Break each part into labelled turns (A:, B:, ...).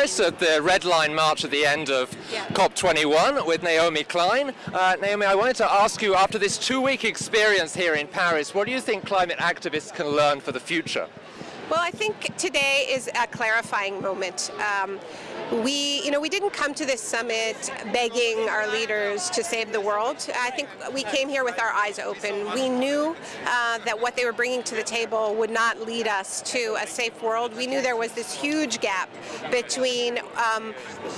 A: Paris at the Red Line March at the end of
B: Yeah.
A: COP21 with Naomi Klein. Uh, Naomi, I wanted to ask you, after this two-week experience here in Paris, what do you think climate activists can learn for the future?
B: Well, I think today is a clarifying moment. Um, we, you know, we didn't come to this summit begging our leaders to save the world. I think we came here with our eyes open. We knew uh, that what they were bringing to the table would not lead us to a safe world. We knew there was this huge gap between um,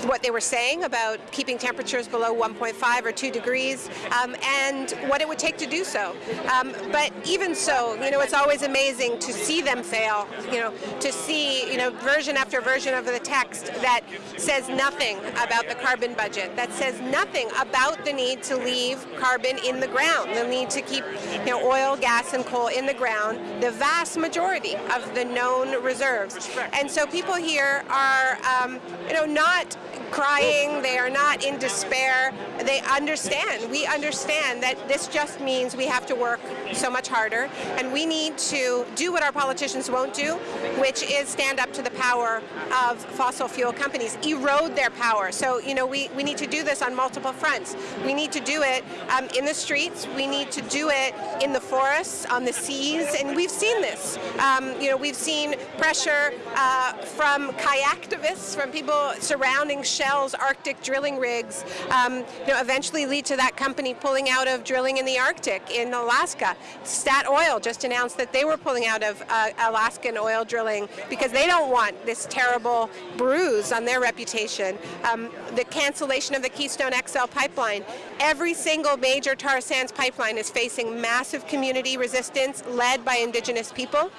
B: what they were saying about keeping temperatures below 1.5 or 2 degrees um, and what it would take to do so. Um, but even so, you know, it's always amazing to see them fail, you know, to see, you know, version after version of the text that says nothing about the carbon budget, that says nothing about the need to leave carbon in the ground, the need to keep, you know, oil, gas, and coal in the ground, the vast majority of the known reserves. And so people here are, um, you know, not crying, they are not in despair, they understand. We understand that this just means we have to work so much harder and we need to do what our politicians won't do, which is stand up to the power of fossil fuel companies, erode their power. So, you know, we, we need to do this on multiple fronts. We need to do it um, in the streets, we need to do it in the forests, on the seas, and we've seen this. Um, you know, we've seen pressure uh, from kayaktivists, from people surrounding Shell's Arctic drilling rigs, um, you know, eventually lead to that company pulling out of drilling in the Arctic, in Alaska. Statoil just announced that they were pulling out of uh, Alaskan oil drilling because they don't want this terrible bruise on their reputation. Um, the cancellation of the Keystone XL pipeline. Every single major tar sands pipeline is facing massive community resistance led by indigenous people.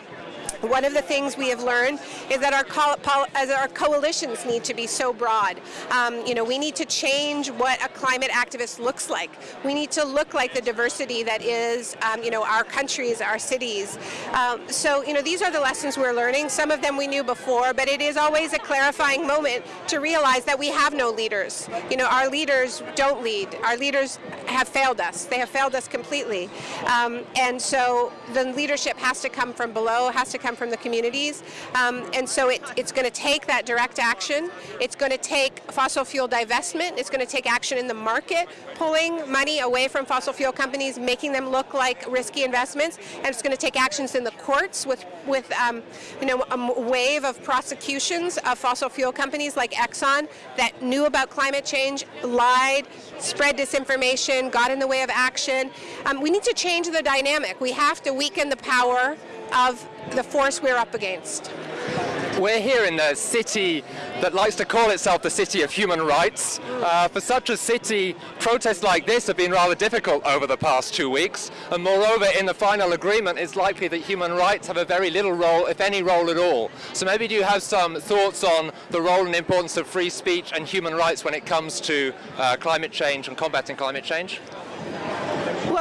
B: One of the things we have learned is that our, as our coalitions need to be so broad. Um, you know, we need to change what a climate activist looks like. We need to look like the diversity that is, um, you know, our countries, our cities. Um, so, you know, these are the lessons we're learning. Some of them we knew before, but it is always a clarifying moment to realize that we have no leaders. You know, our leaders don't lead. Our leaders have failed us. They have failed us completely. Um, and so the leadership has to come from below, has to come from the communities. Um, and so it, it's going to take that direct action. It's going to take fossil fuel divestment. It's going to take action in the market, pulling money away from fossil fuel companies, making them look like risky investments. And it's going to take actions in the courts with, with um, you know, a wave of prosecutions of fossil fuel companies like Exxon that knew about climate change, lied, spread disinformation, got in the way of action. Um, we need to change the dynamic. We have to weaken the power of the force we're up against.
A: We're here in the city that likes to call itself the city of human rights. Uh, for such a city, protests like this have been rather difficult over the past two weeks. And moreover, in the final agreement, it's likely that human rights have a very little role, if any role at all. So maybe do you have some thoughts on the role and importance of free speech and human rights when it comes to uh, climate change and combating climate change?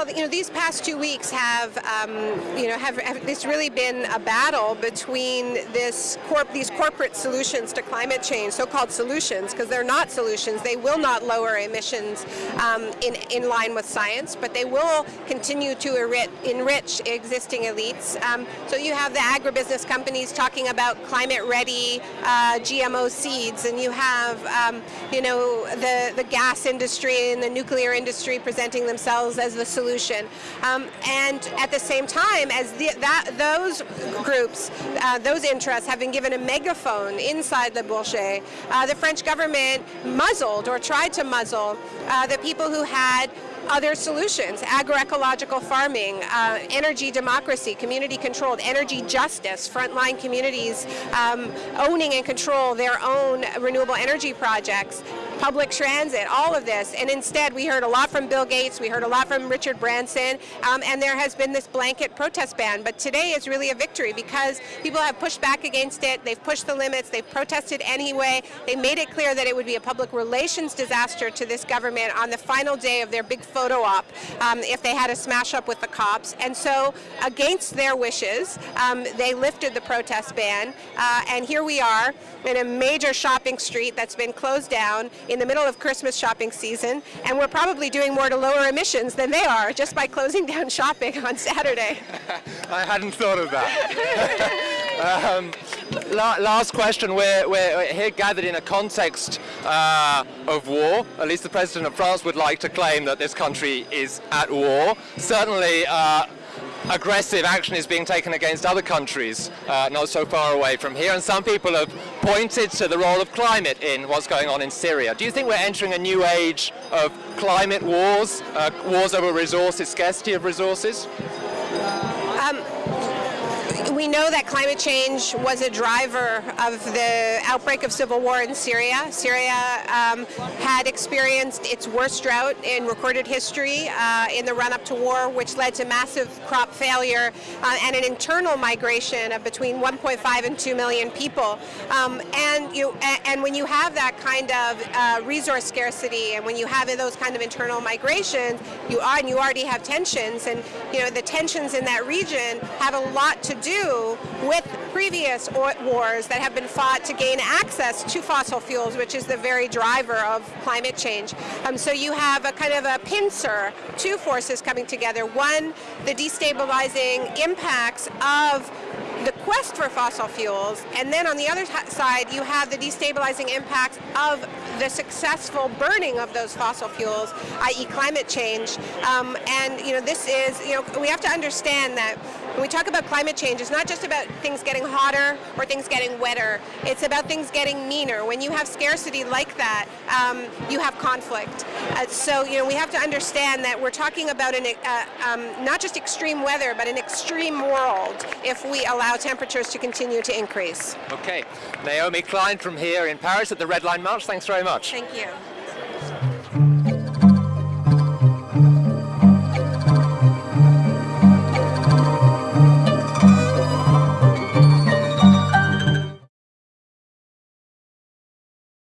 B: You know, these past two weeks have, um, you know, have, have really been a battle between this corp these corporate solutions to climate change, so-called solutions, because they're not solutions. They will not lower emissions um, in in line with science, but they will continue to enrich, enrich existing elites. Um, so you have the agribusiness companies talking about climate-ready uh, GMO seeds, and you have, um, you know, the the gas industry and the nuclear industry presenting themselves as the solution. Um, and at the same time, as the, that, those groups, uh, those interests have been given a megaphone inside the Bourget, uh, the French government muzzled or tried to muzzle uh, the people who had other solutions, agroecological farming, uh, energy democracy, community controlled, energy justice, frontline communities um, owning and control their own renewable energy projects, public transit, all of this. And instead, we heard a lot from Bill Gates, we heard a lot from Richard Branson, um, and there has been this blanket protest ban. But today is really a victory because people have pushed back against it, they've pushed the limits, they've protested anyway, they made it clear that it would be a public relations disaster to this government on the final day of their big photo op um, if they had a smash up with the cops. And so, against their wishes, um, they lifted the protest ban, uh, and here we are in a major shopping street that's been closed down in the middle of Christmas shopping season, and we're probably doing more to lower emissions than they are just by closing down shopping on Saturday.
A: I hadn't thought of that. um, La- last question. We're, we're here gathered in a context uh, of war. At least the president of France would like to claim that this country is at war. Certainly, uh, aggressive action is being taken against other countries uh, not so far away from here. And some people have pointed to the role of climate in what's going on in Syria. Do you think we're entering a new age of climate wars, uh, wars over resources, scarcity of resources?
B: We know that climate change was a driver of the outbreak of civil war in Syria. Syria um, had experienced its worst drought in recorded history uh, in the run-up to war, which led to massive crop failure uh, and an internal migration of between 1.5 and 2 million people. Um, and you and when you have that kind of uh, resource scarcity, and when you have those kind of internal migrations, you are and you already have tensions, and you know the tensions in that region have a lot to with previous wars that have been fought to gain access to fossil fuels, which is the very driver of climate change. Um, so you have a kind of a pincer, two forces coming together. One, the destabilizing impacts of the quest for fossil fuels, and then on the other side, you have the destabilizing impacts of the successful burning of those fossil fuels, i.e. climate change. Um, and, you know, this is, you know, we have to understand that when we talk about climate change, it's not just about things getting hotter or things getting wetter. It's about things getting meaner. When you have scarcity like that, um, you have conflict. Uh, so, you know, we have to understand that we're talking about an, uh, um, not just extreme weather, but an extreme world if we allow temperatures to continue to increase.
A: Okay. Naomi Klein from here in Paris at the Red Line March. Thanks very much.
B: Thank you.